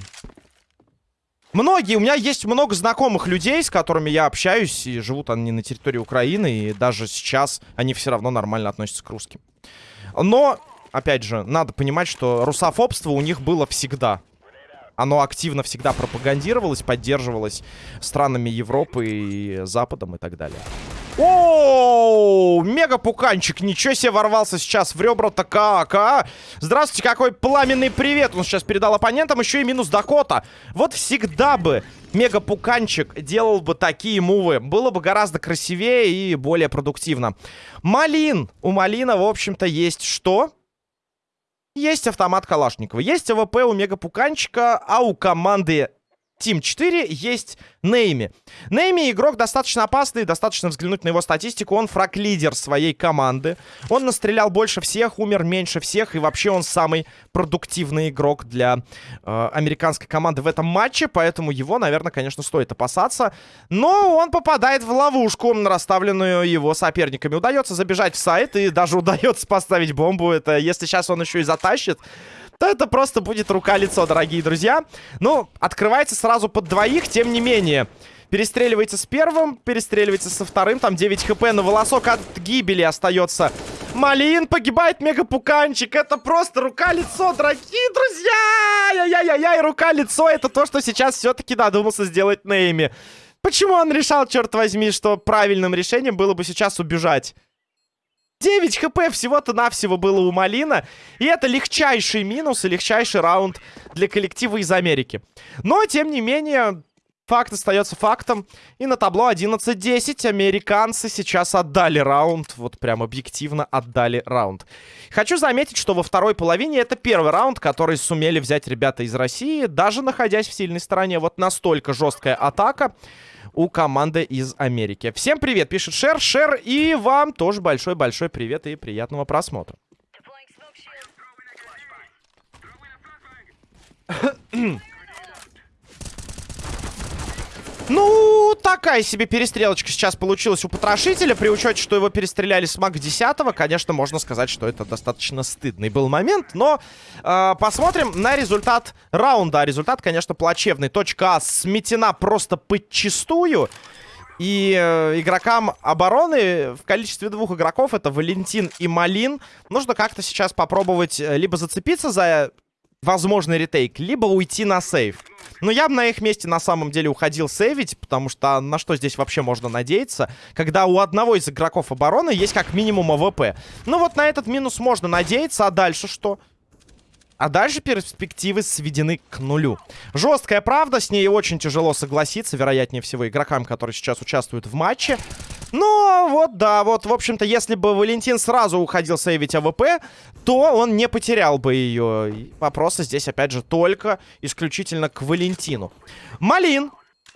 Многие, у меня есть много знакомых людей, с которыми я общаюсь, и живут они на территории Украины, и даже сейчас они все равно нормально относятся к русским. Но, опять же, надо понимать, что русофобство у них было всегда. Оно активно всегда пропагандировалось, поддерживалось странами Европы и Западом и так далее. О, мега пуканчик, ничего себе ворвался сейчас в ребра-то как, а? Здравствуйте, какой пламенный привет он сейчас передал оппонентам, еще и минус Дакота. Вот всегда бы мега пуканчик делал бы такие мувы, было бы гораздо красивее и более продуктивно. Малин, у Малина, в общем-то, есть что? Есть автомат Калашникова, есть АВП у мега пуканчика, а у команды Team 4 есть Нейми. Нейми игрок достаточно опасный, достаточно взглянуть на его статистику. Он фраг-лидер своей команды. Он настрелял больше всех, умер меньше всех. И вообще он самый продуктивный игрок для э, американской команды в этом матче. Поэтому его, наверное, конечно, стоит опасаться. Но он попадает в ловушку, расставленную его соперниками. Удается забежать в сайт и даже удается поставить бомбу. Это если сейчас он еще и затащит то это просто будет рука-лицо, дорогие друзья. Ну, открывается сразу под двоих, тем не менее. Перестреливается с первым, перестреливается со вторым. Там 9 хп на волосок от гибели остается. Малин погибает мегапуканчик. Это просто рука-лицо, дорогие друзья! Яй-яй-яй, рука-лицо. Это то, что сейчас все-таки додумался сделать Нейми. Почему он решал, черт возьми, что правильным решением было бы сейчас убежать? 9 хп всего-то навсего было у Малина. И это легчайший минус и легчайший раунд для коллектива из Америки. Но, тем не менее, факт остается фактом. И на табло 11-10 американцы сейчас отдали раунд. Вот прям объективно отдали раунд. Хочу заметить, что во второй половине это первый раунд, который сумели взять ребята из России, даже находясь в сильной стороне. Вот настолько жесткая атака у команды из Америки. Всем привет, пишет Шер. Шер, и вам тоже большой-большой привет и приятного просмотра. Ну, такая себе перестрелочка сейчас получилась у потрошителя. При учете, что его перестреляли с маг 10 конечно, можно сказать, что это достаточно стыдный был момент. Но э, посмотрим на результат раунда. Результат, конечно, плачевный. Точка А сметена просто подчистую. И э, игрокам обороны в количестве двух игроков, это Валентин и Малин, нужно как-то сейчас попробовать э, либо зацепиться за возможный retake, либо уйти на save. Но я бы на их месте на самом деле уходил сейвить, потому что на что здесь вообще можно надеяться, когда у одного из игроков обороны есть как минимум АВП. Ну вот на этот минус можно надеяться, а дальше что? А дальше перспективы сведены к нулю. Жесткая правда, с ней очень тяжело согласиться, вероятнее всего, игрокам, которые сейчас участвуют в матче. Но вот, да, вот, в общем-то, если бы Валентин сразу уходил сейвить АВП, то он не потерял бы ее. Вопросы здесь, опять же, только исключительно к Валентину. Малин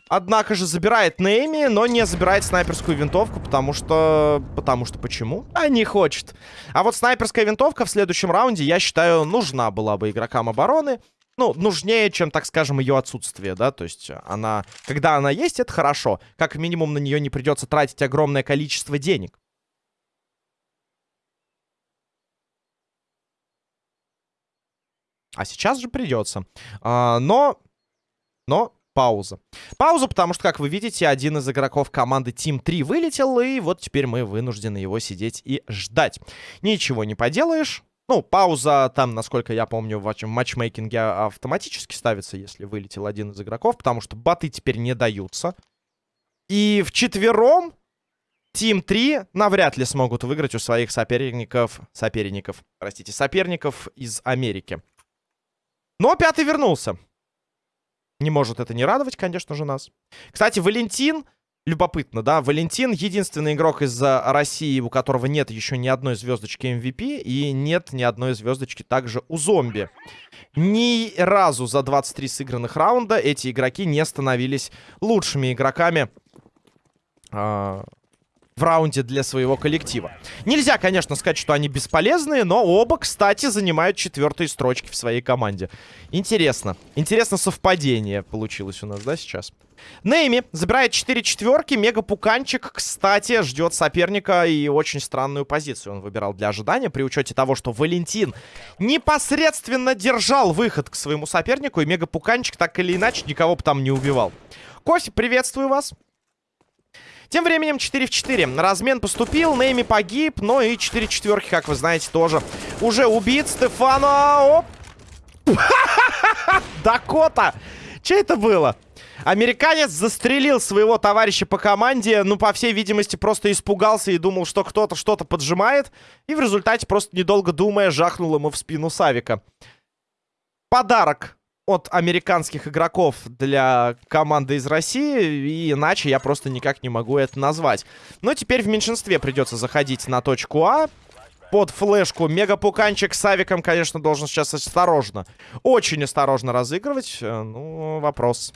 Однако же забирает Нейми, но не забирает снайперскую винтовку, потому что... Потому что почему? А не хочет. А вот снайперская винтовка в следующем раунде, я считаю, нужна была бы игрокам обороны. Ну, нужнее, чем, так скажем, ее отсутствие, да, то есть она, когда она есть, это хорошо. Как минимум на нее не придется тратить огромное количество денег. А сейчас же придется. А, но, но пауза. Пауза, потому что, как вы видите, один из игроков команды Team 3 вылетел, и вот теперь мы вынуждены его сидеть и ждать. Ничего не поделаешь. Ну, пауза там, насколько я помню, в матчмейкинге автоматически ставится, если вылетел один из игроков, потому что баты теперь не даются. И в четвером Team 3 навряд ли смогут выиграть у своих соперников, соперников, простите, соперников из Америки. Но пятый вернулся. Не может это не радовать, конечно же, нас. Кстати, Валентин, любопытно, да, Валентин единственный игрок из России, у которого нет еще ни одной звездочки MVP, и нет ни одной звездочки также у зомби. Ни разу за 23 сыгранных раунда эти игроки не становились лучшими игроками э в раунде для своего коллектива. Нельзя, конечно, сказать, что они бесполезные, но оба, кстати, занимают четвертые строчки в своей команде. Интересно. Интересно совпадение получилось у нас, да, сейчас? Нейми забирает 4 четверки. Мега Пуканчик, кстати, ждет соперника и очень странную позицию он выбирал для ожидания. При учете того, что Валентин непосредственно держал выход к своему сопернику. И Мега Пуканчик так или иначе никого бы там не убивал. Кофе, приветствую вас. Тем временем 4 в 4. Размен поступил, Нейми погиб, но и 4 четверки, как вы знаете, тоже уже убит. Стефано... Оп! Дакота! Че это было? Американец застрелил своего товарища по команде, ну, по всей видимости, просто испугался и думал, что кто-то что-то поджимает. И в результате, просто недолго думая, жахнул ему в спину Савика. Подарок от американских игроков для команды из России, и иначе я просто никак не могу это назвать. Но теперь в меньшинстве придется заходить на точку А, под флешку. Мегапуканчик с авиком, конечно, должен сейчас осторожно. Очень осторожно разыгрывать. Э, ну, вопрос.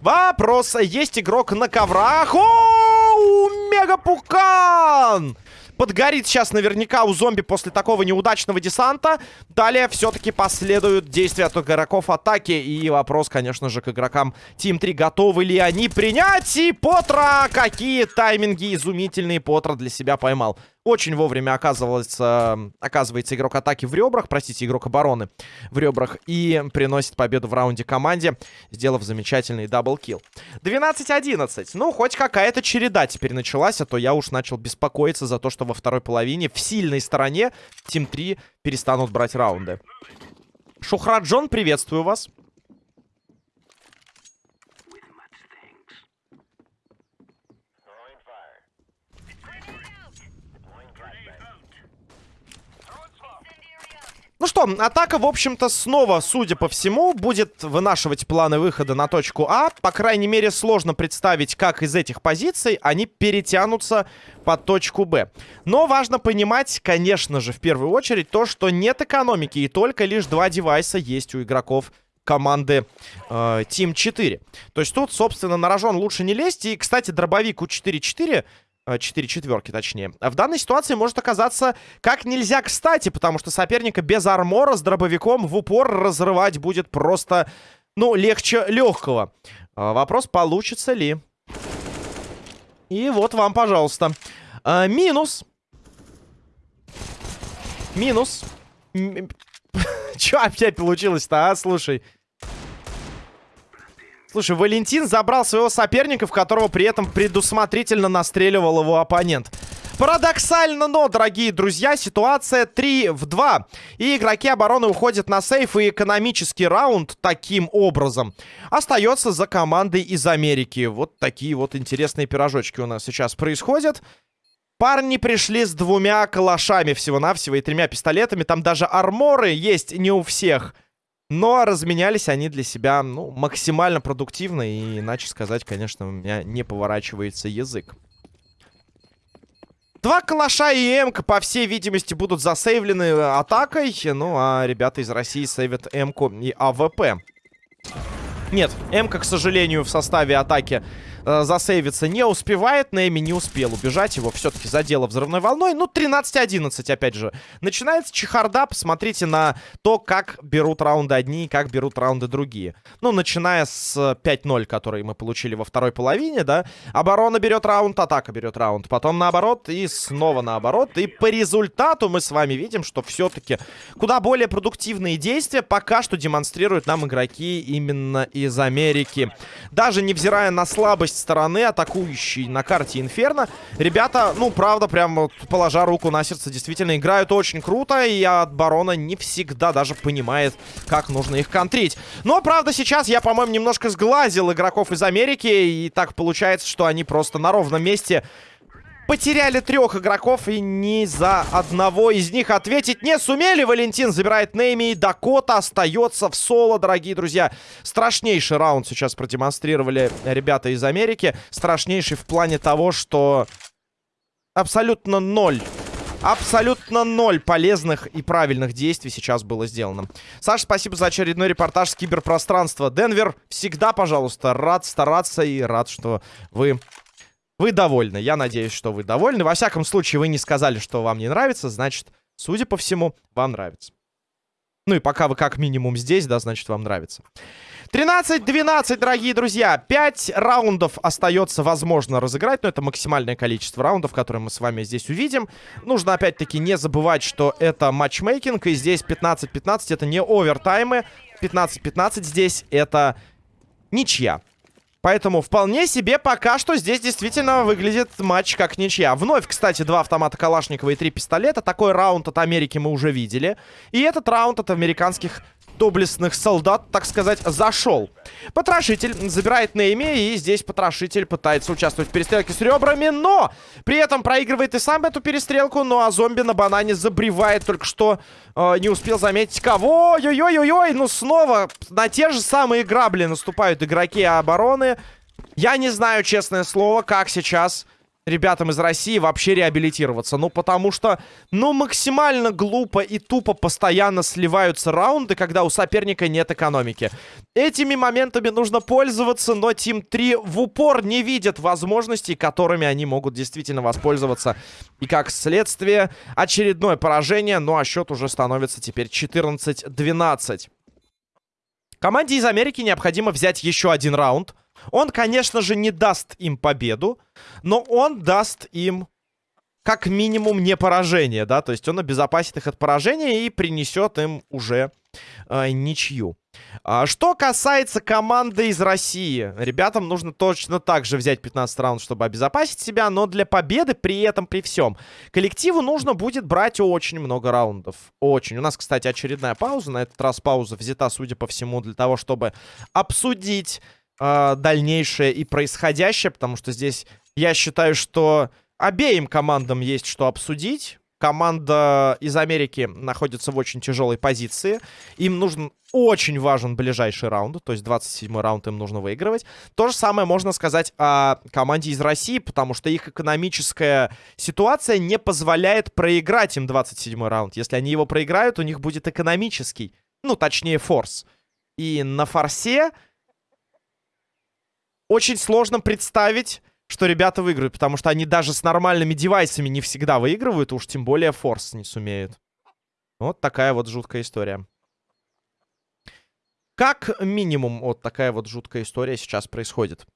Вопрос. Есть игрок на коврах. О, Мегапукан! Подгорит сейчас наверняка у зомби после такого неудачного десанта. Далее все-таки последуют действия от игроков атаки. И вопрос, конечно же, к игрокам Team 3. Готовы ли они принять? И Потра! Какие тайминги изумительные Потра для себя поймал. Очень вовремя оказывается, оказывается игрок атаки в ребрах, простите, игрок обороны в ребрах. И приносит победу в раунде команде, сделав замечательный даблкил. 12-11. Ну, хоть какая-то череда теперь началась, а то я уж начал беспокоиться за то, что во второй половине в сильной стороне Тим 3 перестанут брать раунды. Шухраджон, приветствую вас. Ну что, атака, в общем-то, снова, судя по всему, будет вынашивать планы выхода на точку А. По крайней мере, сложно представить, как из этих позиций они перетянутся под точку Б. Но важно понимать, конечно же, в первую очередь, то, что нет экономики, и только лишь два девайса есть у игроков команды э, Team 4. То есть тут, собственно, на рожон лучше не лезть. И, кстати, дробовик у 4-4 4 четверки, точнее. В данной ситуации может оказаться как нельзя кстати, потому что соперника без армора с дробовиком в упор разрывать будет просто, ну, легче легкого. А, вопрос, получится ли. И вот вам, пожалуйста. А, минус. Минус. Че опять получилось-то, а? Слушай. Слушай, Валентин забрал своего соперника, в которого при этом предусмотрительно настреливал его оппонент. Парадоксально, но, дорогие друзья, ситуация 3 в 2. И игроки обороны уходят на сейф, и экономический раунд таким образом остается за командой из Америки. Вот такие вот интересные пирожочки у нас сейчас происходят. Парни пришли с двумя калашами всего-навсего и тремя пистолетами. Там даже арморы есть не у всех. Но разменялись они для себя, ну, максимально продуктивно. И иначе сказать, конечно, у меня не поворачивается язык. Два калаша и М, по всей видимости, будут засейвлены атакой. Ну, а ребята из России сейвят М и АВП. Нет, М, к сожалению, в составе атаки э, засейвиться не успевает. Нейми не успел убежать. Его все-таки задело взрывной волной. Ну, 13-11, опять же. Начинается чехарда. Посмотрите на то, как берут раунды одни и как берут раунды другие. Ну, начиная с 5-0, который мы получили во второй половине, да. Оборона берет раунд, атака берет раунд. Потом наоборот и снова наоборот. И по результату мы с вами видим, что все-таки куда более продуктивные действия пока что демонстрируют нам игроки именно из Америки. Даже невзирая на слабость слабость стороны атакующей на карте Инферно. Ребята, ну, правда, прям положа руку на сердце, действительно играют очень круто. И от Барона не всегда даже понимает, как нужно их контрить. Но, правда, сейчас я, по-моему, немножко сглазил игроков из Америки. И так получается, что они просто на ровном месте потеряли трех игроков и ни за одного из них ответить не сумели. Валентин забирает Нейми и Дакота остается в соло, дорогие друзья. Страшнейший раунд сейчас продемонстрировали ребята из Америки. Страшнейший в плане того, что абсолютно ноль Абсолютно ноль полезных и правильных действий сейчас было сделано. Саша, спасибо за очередной репортаж с киберпространства. Денвер, всегда, пожалуйста, рад стараться и рад, что вы вы довольны. Я надеюсь, что вы довольны. Во всяком случае, вы не сказали, что вам не нравится. Значит, судя по всему, вам нравится. Ну и пока вы как минимум здесь, да, значит вам нравится. 13-12, дорогие друзья. 5 раундов остается возможно разыграть. Но это максимальное количество раундов, которые мы с вами здесь увидим. Нужно опять-таки не забывать, что это матчмейкинг. И здесь 15-15 это не овертаймы. 15-15 здесь это ничья. Поэтому вполне себе пока что здесь действительно выглядит матч как ничья. Вновь, кстати, два автомата Калашникова и три пистолета. Такой раунд от Америки мы уже видели. И этот раунд от американских доблестных солдат, так сказать, зашел. Потрошитель забирает Нейми, и здесь потрошитель пытается участвовать в перестрелке с ребрами, но при этом проигрывает и сам эту перестрелку, ну а зомби на банане забревает, только что э, не успел заметить кого. Ой-ой-ой-ой, ну снова на те же самые грабли наступают игроки обороны. Я не знаю, честное слово, как сейчас ребятам из России вообще реабилитироваться. Ну, потому что, ну, максимально глупо и тупо постоянно сливаются раунды, когда у соперника нет экономики. Этими моментами нужно пользоваться, но Team 3 в упор не видят возможностей, которыми они могут действительно воспользоваться. И как следствие, очередное поражение, ну, а счет уже становится теперь 14-12. Команде из Америки необходимо взять еще один раунд. Он, конечно же, не даст им победу, но он даст им как минимум не поражение, да, то есть он обезопасит их от поражения и принесет им уже э, ничью. А, что касается команды из России, ребятам нужно точно так же взять 15 раунд, чтобы обезопасить себя, но для победы при этом, при всем, коллективу нужно будет брать очень много раундов. Очень. У нас, кстати, очередная пауза, на этот раз пауза взята, судя по всему, для того, чтобы обсудить э, дальнейшее и происходящее, потому что здесь я считаю, что обеим командам есть что обсудить. Команда из Америки находится в очень тяжелой позиции. Им нужен очень важен ближайший раунд, то есть 27 раунд им нужно выигрывать. То же самое можно сказать о команде из России, потому что их экономическая ситуация не позволяет проиграть им 27 раунд. Если они его проиграют, у них будет экономический, ну, точнее, форс. И на форсе очень сложно представить, что ребята выиграют, потому что они даже с нормальными девайсами не всегда выигрывают, уж тем более форс не сумеют. Вот такая вот жуткая история. Как минимум вот такая вот жуткая история сейчас происходит.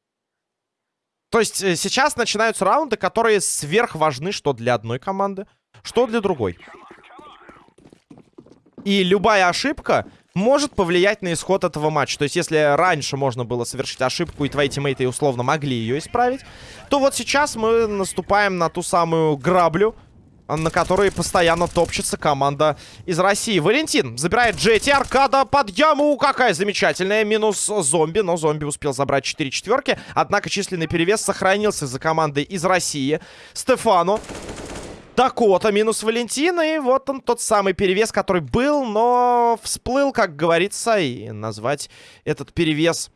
То есть э, сейчас начинаются раунды, которые сверх важны что для одной команды, что для другой. И любая ошибка может повлиять на исход этого матча. То есть, если раньше можно было совершить ошибку, и твои тиммейты условно могли ее исправить, то вот сейчас мы наступаем на ту самую граблю, на которой постоянно топчется команда из России. Валентин забирает Джети, аркада под яму. Какая замечательная. Минус зомби, но зомби успел забрать 4 четверки. Однако численный перевес сохранился за командой из России. Стефану Дакота минус Валентина. И вот он тот самый перевес, который был, но всплыл, как говорится. И назвать этот перевес,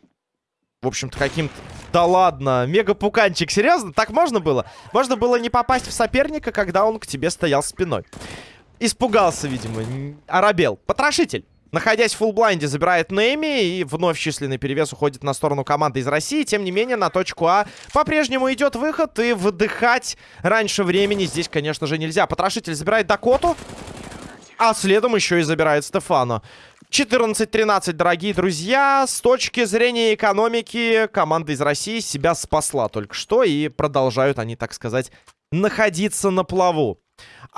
в общем-то, каким-то... Да ладно, мега-пуканчик, серьезно? Так можно было? Можно было не попасть в соперника, когда он к тебе стоял спиной. Испугался, видимо, оробел. Потрошитель. Находясь в фулблайнде, забирает Нейми и вновь численный перевес уходит на сторону команды из России. Тем не менее, на точку А по-прежнему идет выход и выдыхать раньше времени здесь, конечно же, нельзя. Потрошитель забирает Дакоту, а следом еще и забирает Стефана. 14-13, дорогие друзья. С точки зрения экономики, команда из России себя спасла только что. И продолжают они, так сказать, находиться на плаву.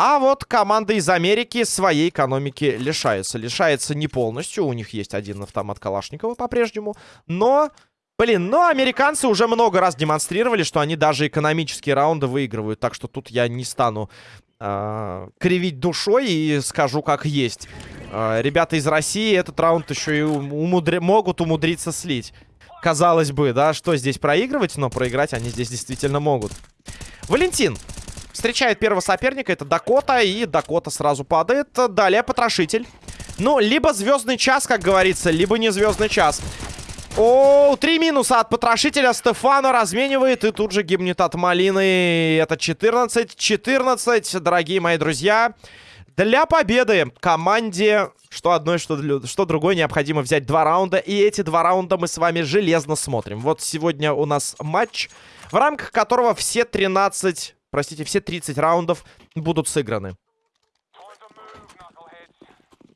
А вот команда из Америки своей экономики лишается. Лишается не полностью. У них есть один автомат Калашникова по-прежнему. Но... Блин, но американцы уже много раз демонстрировали, что они даже экономические раунды выигрывают. Так что тут я не стану э, кривить душой и скажу как есть. Э, ребята из России этот раунд еще и умудри могут умудриться слить. Казалось бы, да, что здесь проигрывать, но проиграть они здесь действительно могут. Валентин Встречает первого соперника, это Дакота, и Дакота сразу падает. Далее Потрошитель. Ну, либо звездный час, как говорится, либо не звездный час. О, три минуса от потрошителя. Стефана разменивает и тут же гибнет от малины. Это 14-14, дорогие мои друзья. Для победы команде что одной, что, что другой необходимо взять два раунда. И эти два раунда мы с вами железно смотрим. Вот сегодня у нас матч, в рамках которого все 13 простите, все 30 раундов будут сыграны.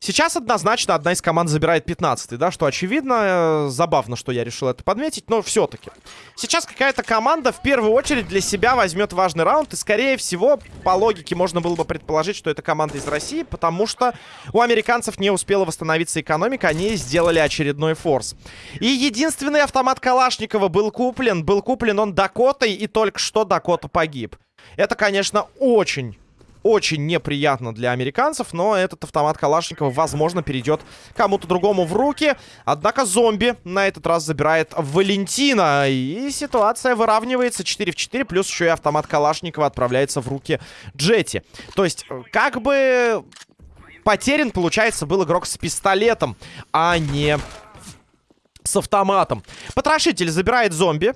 Сейчас однозначно одна из команд забирает 15 да, что очевидно. Э, забавно, что я решил это подметить, но все-таки. Сейчас какая-то команда в первую очередь для себя возьмет важный раунд, и скорее всего, по логике, можно было бы предположить, что это команда из России, потому что у американцев не успела восстановиться экономика, они сделали очередной форс. И единственный автомат Калашникова был куплен, был куплен он Дакотой, и только что Дакота погиб. Это, конечно, очень очень неприятно для американцев, но этот автомат Калашникова, возможно, перейдет кому-то другому в руки. Однако зомби на этот раз забирает Валентина. И ситуация выравнивается 4 в 4, плюс еще и автомат Калашникова отправляется в руки Джети. То есть, как бы потерян, получается, был игрок с пистолетом, а не с автоматом. Потрошитель забирает зомби.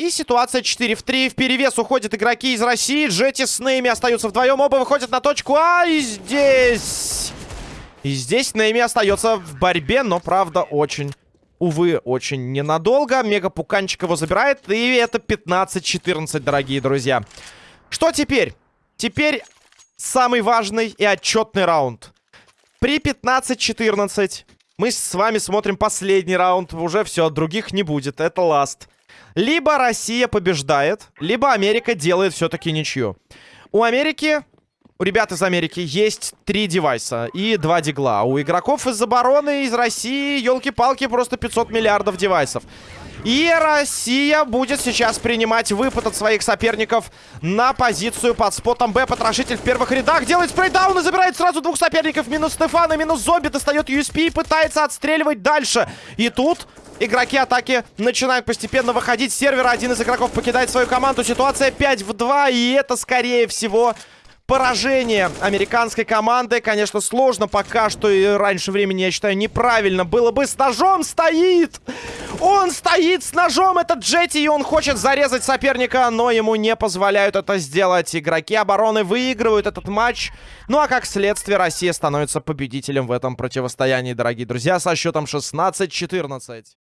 И ситуация 4 в 3. В перевес уходят игроки из России. Джети с Нейми остаются вдвоем. Оба выходят на точку А. И здесь... И здесь Нейми остается в борьбе, но, правда, очень... Увы, очень ненадолго. Мега Пуканчик его забирает. И это 15-14, дорогие друзья. Что теперь? Теперь самый важный и отчетный раунд. При 15-14 мы с вами смотрим последний раунд. Уже все, других не будет. Это ласт. Либо Россия побеждает, либо Америка делает все-таки ничью. У Америки, у ребят из Америки есть три девайса и два дигла. У игроков из обороны, из России, елки-палки, просто 500 миллиардов девайсов. И Россия будет сейчас принимать выпад от своих соперников на позицию под спотом Б. Потрошитель в первых рядах делает спрейдаун и забирает сразу двух соперников. Минус Стефана, минус Зомби. Достает USP и пытается отстреливать дальше. И тут игроки атаки начинают постепенно выходить с сервера. Один из игроков покидает свою команду. Ситуация 5 в 2. И это, скорее всего, поражение американской команды. Конечно, сложно пока что и раньше времени, я считаю, неправильно было бы. С ножом стоит! Он стоит с ножом, этот Джетти, и он хочет зарезать соперника, но ему не позволяют это сделать. Игроки обороны выигрывают этот матч. Ну а как следствие, Россия становится победителем в этом противостоянии, дорогие друзья, со счетом 16-14.